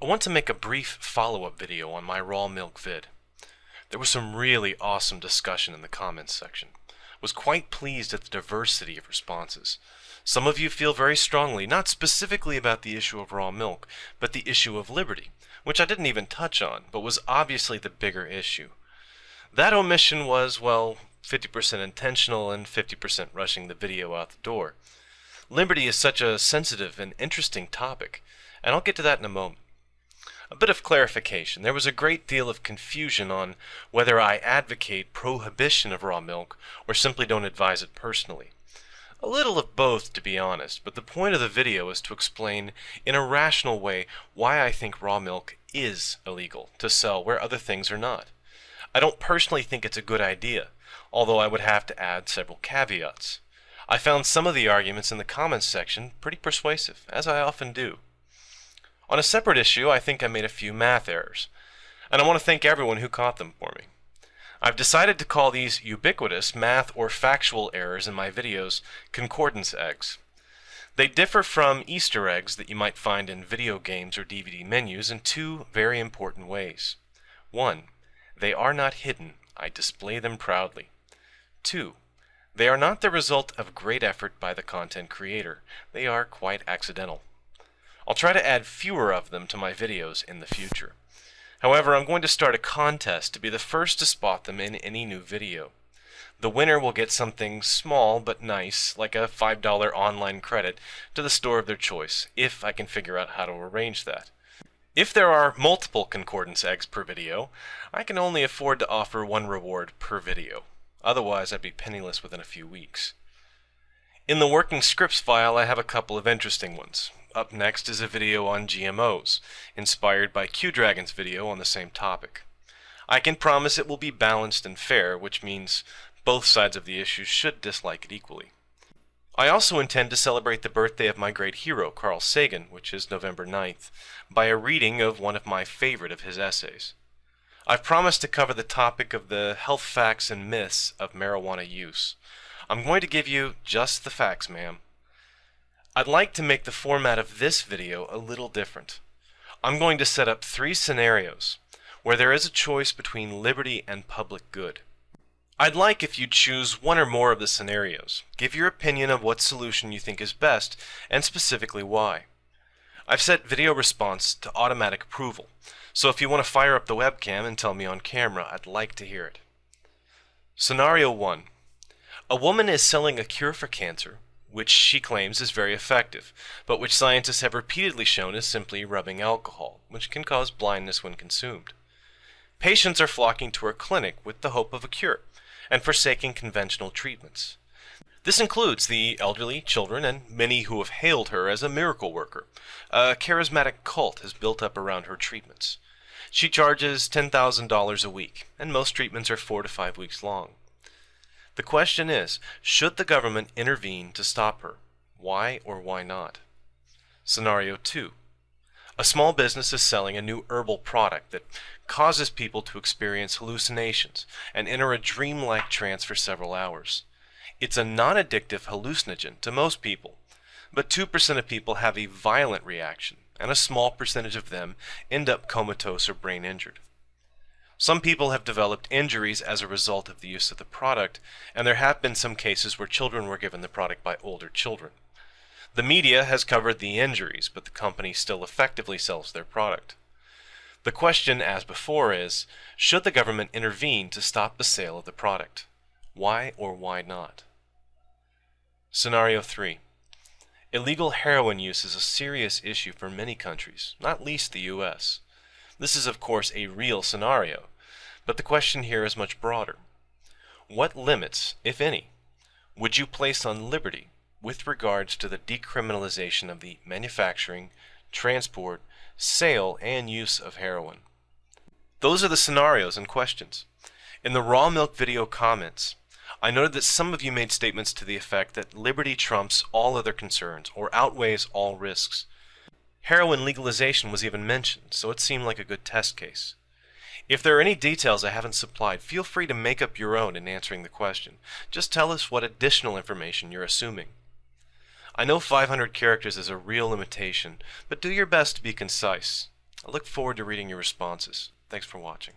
I want to make a brief follow-up video on my raw milk vid. There was some really awesome discussion in the comments section. Was quite pleased at the diversity of responses. Some of you feel very strongly, not specifically about the issue of raw milk, but the issue of liberty, which I didn't even touch on, but was obviously the bigger issue. That omission was, well, 50% intentional and 50% rushing the video out the door. Liberty is such a sensitive and interesting topic, and I'll get to that in a moment. A bit of clarification. There was a great deal of confusion on whether I advocate prohibition of raw milk or simply don't advise it personally. A little of both, to be honest, but the point of the video is to explain in a rational way why I think raw milk is illegal to sell where other things are not. I don't personally think it's a good idea, although I would have to add several caveats. I found some of the arguments in the comments section pretty persuasive, as I often do. On a separate issue, I think I made a few math errors, and I want to thank everyone who caught them for me. I've decided to call these ubiquitous math or factual errors in my videos concordance eggs. They differ from Easter eggs that you might find in video games or DVD menus in two very important ways. One, they are not hidden, I display them proudly. Two, they are not the result of great effort by the content creator, they are quite accidental. I'll try to add fewer of them to my videos in the future. However, I'm going to start a contest to be the first to spot them in any new video. The winner will get something small but nice, like a $5 online credit, to the store of their choice, if I can figure out how to arrange that. If there are multiple concordance eggs per video, I can only afford to offer one reward per video. Otherwise, I'd be penniless within a few weeks. In the working scripts file, I have a couple of interesting ones. Up next is a video on GMOs, inspired by Q-Dragon's video on the same topic. I can promise it will be balanced and fair, which means both sides of the issue should dislike it equally. I also intend to celebrate the birthday of my great hero, Carl Sagan, which is November 9th, by a reading of one of my favorite of his essays. I've promised to cover the topic of the health facts and myths of marijuana use. I'm going to give you just the facts, ma'am. I'd like to make the format of this video a little different. I'm going to set up three scenarios where there is a choice between liberty and public good. I'd like if you choose one or more of the scenarios. Give your opinion of what solution you think is best, and specifically why. I've set video response to automatic approval, so if you want to fire up the webcam and tell me on camera, I'd like to hear it. Scenario 1. A woman is selling a cure for cancer which she claims is very effective, but which scientists have repeatedly shown is simply rubbing alcohol, which can cause blindness when consumed. Patients are flocking to her clinic with the hope of a cure, and forsaking conventional treatments. This includes the elderly, children, and many who have hailed her as a miracle worker. A charismatic cult has built up around her treatments. She charges $10,000 a week, and most treatments are four to five weeks long. The question is, should the government intervene to stop her? Why or why not? Scenario 2. A small business is selling a new herbal product that causes people to experience hallucinations and enter a dreamlike trance for several hours. It's a non-addictive hallucinogen to most people, but 2% of people have a violent reaction, and a small percentage of them end up comatose or brain injured. Some people have developed injuries as a result of the use of the product, and there have been some cases where children were given the product by older children. The media has covered the injuries, but the company still effectively sells their product. The question, as before, is should the government intervene to stop the sale of the product? Why or why not? Scenario 3. Illegal heroin use is a serious issue for many countries, not least the U.S. This is of course a real scenario, but the question here is much broader. What limits, if any, would you place on liberty with regards to the decriminalization of the manufacturing, transport, sale, and use of heroin? Those are the scenarios and questions. In the raw milk video comments, I noted that some of you made statements to the effect that liberty trumps all other concerns or outweighs all risks. Heroin legalization was even mentioned, so it seemed like a good test case. If there are any details I haven't supplied, feel free to make up your own in answering the question. Just tell us what additional information you're assuming. I know 500 characters is a real limitation, but do your best to be concise. I look forward to reading your responses. Thanks for watching.